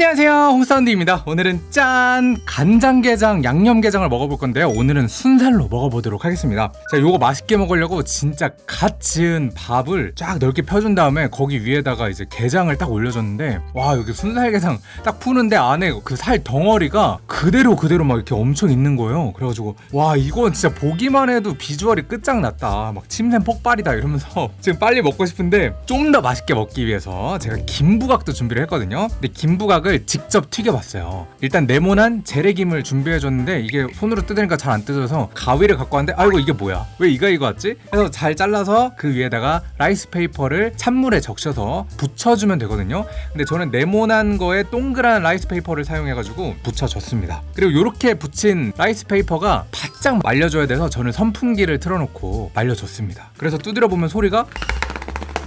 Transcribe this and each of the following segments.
안녕하세요. 홍사운드입니다. 오늘은 짠 간장게장 양념게장을 먹어볼 건데요. 오늘은 순살로 먹어보도록 하겠습니다. 자 요거 맛있게 먹으려고 진짜 갓 지은 밥을 쫙 넓게 펴준 다음에 거기 위에다가 이제 게장을 딱 올려줬는데 와 여기 순살게장 딱 푸는데 안에 그 살 덩어리가 그대로 그대로 막 이렇게 엄청 있는 거예요. 그래가지고 와 이건 진짜 보기만 해도 비주얼이 끝장났다. 막 침샘 폭발이다 이러면서 지금 빨리 먹고 싶은데 좀 더 맛있게 먹기 위해서 제가 김부각도 준비를 했거든요. 근데 김부각 을 직접 튀겨봤어요. 일단 네모난 재래김을 준비해줬는데 이게 손으로 뜯으니까 잘 안 뜯어서 가위를 갖고 왔는데 아이고 이게 뭐야? 왜 이가 이거 왔지? 그래서 잘 잘라서 그 위에다가 라이스 페이퍼를 찬물에 적셔서 붙여주면 되거든요. 근데 저는 네모난 거에 동그란 라이스 페이퍼를 사용해가지고 붙여줬습니다. 그리고 이렇게 붙인 라이스 페이퍼가 바짝 말려줘야 돼서 저는 선풍기를 틀어놓고 말려줬습니다. 그래서 두드려 보면 소리가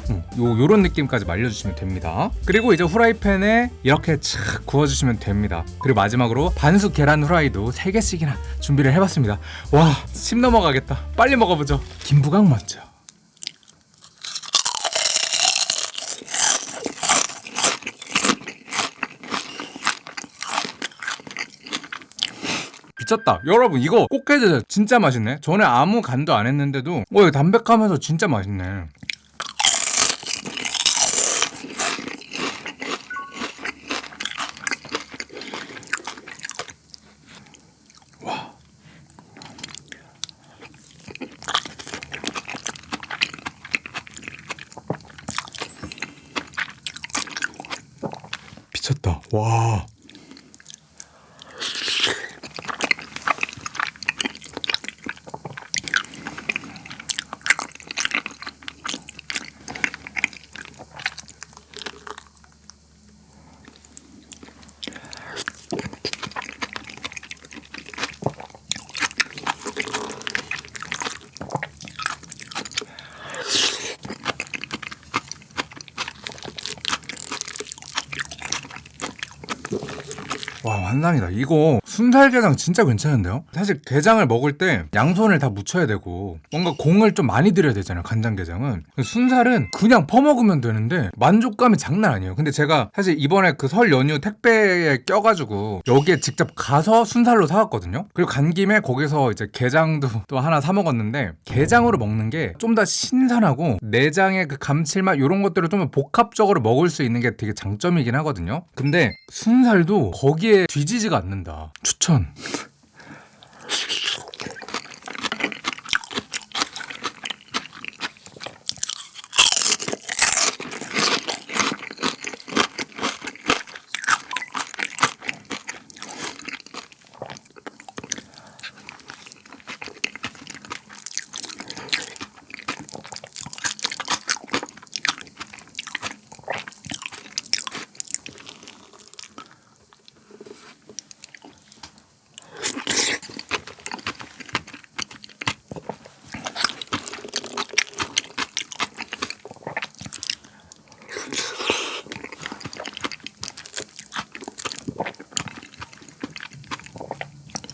음, 요 요런 느낌까지 말려주시면 됩니다. 그리고 이제 후라이팬에 이렇게 착 구워주시면 됩니다. 그리고 마지막으로 반숙 계란 후라이도 3개씩이나 준비를 해봤습니다. 와, 침 넘어가겠다. 빨리 먹어보죠. 김부각 먼저. 미쳤다. 여러분 이거 꼭 해드세요. 진짜 맛있네. 전에 아무 간도 안 했는데도 어, 이거 담백하면서 진짜 맛있네. 미쳤다. 와. 환상이다. 이거 순살게장 진짜 괜찮은데요? 사실 게장을 먹을 때 양손을 다 묻혀야 되고 뭔가 공을 좀 많이 들여야 되잖아요 간장게장은. 순살은 그냥 퍼먹으면 되는데 만족감이 장난 아니에요. 근데 제가 사실 이번에 그 설 연휴 택배에 껴가지고 여기에 직접 가서 순살로 사왔거든요. 그리고 간 김에 거기서 이제 게장도 또 하나 사 먹었는데 게장으로 먹는 게 좀 더 신선하고 내장의 그 감칠맛 이런 것들을 좀 복합적으로 먹을 수 있는 게 되게 장점이긴 하거든요. 근데 순살도 거기에 뒤지지가 않는다. 추천.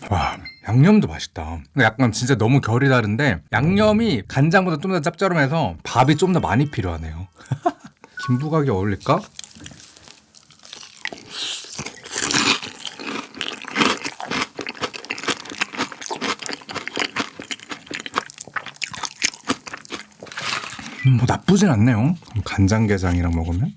와 양념도 맛있다. 약간 진짜 너무 결이 다른데 양념이 간장보다 좀 더 짭짤하면서 밥이 좀 더 많이 필요하네요. 김부각이 어울릴까? 음, 뭐 나쁘진 않네요. 간장게장이랑 먹으면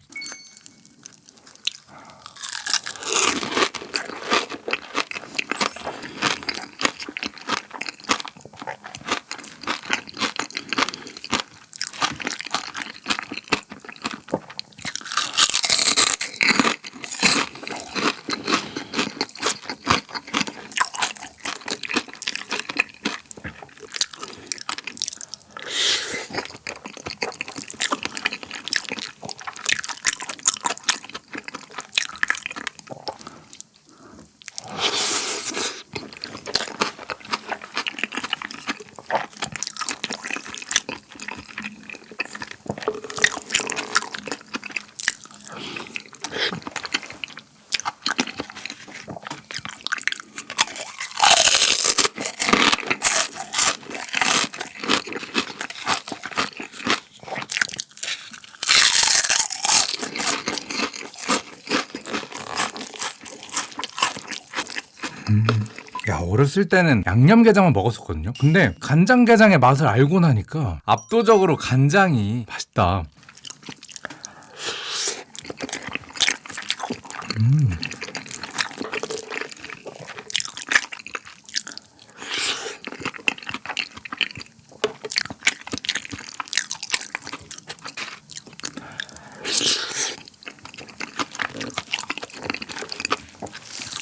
야 어렸을 때는 양념게장만 먹었었거든요. 근데 간장게장의 맛을 알고 나니까 압도적으로 간장이 맛있다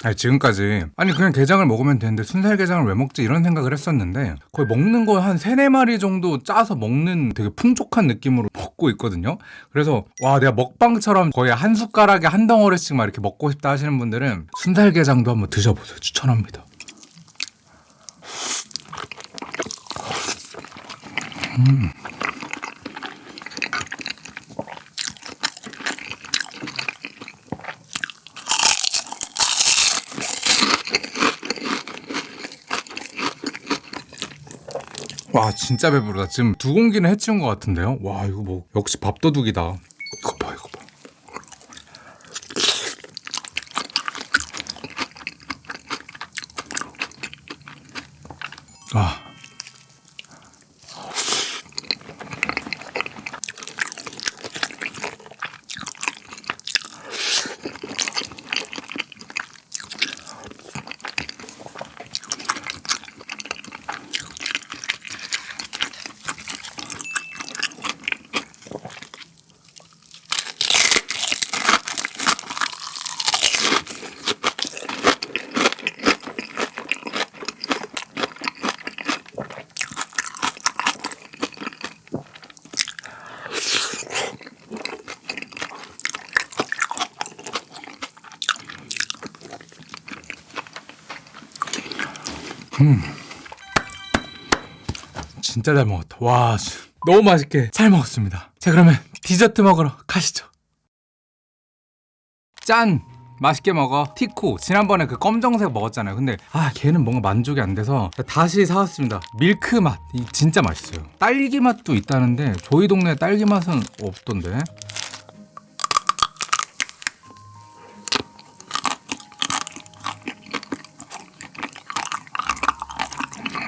아니 지금까지. 아니 그냥 게장을 먹으면 되는데 순살게장을 왜 먹지? 이런 생각을 했었는데 거의 먹는 거 한 세네 마리 정도 짜서 먹는 되게 풍족한 느낌으로 먹고 있거든요. 그래서 와 내가 먹방처럼 거의 한 숟가락에 한 덩어리씩 막 이렇게 먹고 싶다 하시는 분들은 순살게장도 한번 드셔보세요. 추천합니다 와 진짜 배부르다. 지금 두 공기는 해치운 것 같은데요? 와 이거 뭐 역시 밥도둑이다 진짜 잘 먹었다. 와, 씨, 너무 맛있게 잘 먹었습니다. 자, 그러면 디저트 먹으러 가시죠. 짠! 맛있게 먹어. 티코. 지난번에 그 검정색 먹었잖아요. 근데 아, 걔는 뭔가 만족이 안 돼서 다시 사왔습니다. 밀크 맛. 이 진짜 맛있어요. 딸기 맛도 있다는데 저희 동네 딸기 맛은 없던데.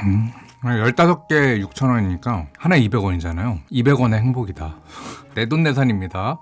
음. 15개 6,000원이니까 하나에 200원이잖아요. 200원의 행복이다. 내돈내산입니다.